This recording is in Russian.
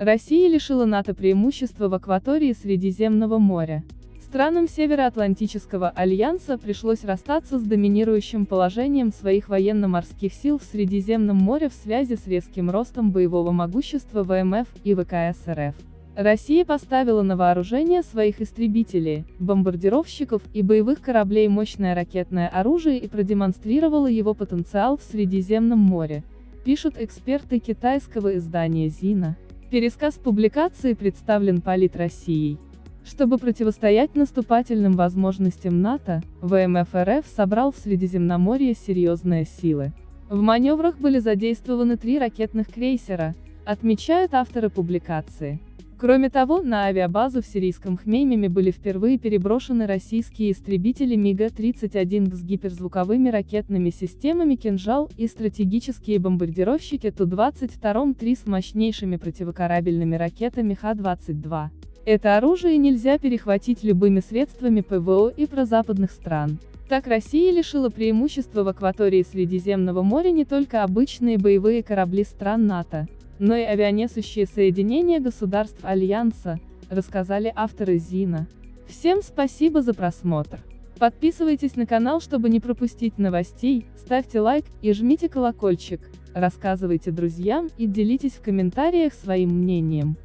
Россия лишила НАТО преимущества в акватории Средиземного моря. Странам Североатлантического альянса пришлось расстаться с доминирующим положением своих военно-морских сил в Средиземном море в связи с резким ростом боевого могущества ВМФ и ВКС РФ. Россия поставила на вооружение своих истребителей, бомбардировщиков и боевых кораблей мощное ракетное оружие и продемонстрировала его потенциал в Средиземном море, пишут эксперты китайского издания «Зина». Пересказ публикации представлен Полит Россией. Чтобы противостоять наступательным возможностям НАТО, ВМФ РФ собрал в Средиземноморье серьезные силы. В маневрах были задействованы три ракетных крейсера, отмечают авторы публикации. Кроме того, на авиабазу в сирийском Хмеймеме были впервые переброшены российские истребители МиГ-31 с гиперзвуковыми ракетными системами «Кинжал» и стратегические бомбардировщики Ту-22-3 с мощнейшими противокорабельными ракетами Х-22. Это оружие нельзя перехватить любыми средствами ПВО и прозападных стран. Так Россия лишила преимущества в акватории Средиземного моря не только обычные боевые корабли стран НАТО, но и авианесущие соединения государств Альянса, рассказали авторы Зина. Всем спасибо за просмотр. Подписывайтесь на канал, чтобы не пропустить новостей, ставьте лайк и жмите колокольчик, рассказывайте друзьям и делитесь в комментариях своим мнением.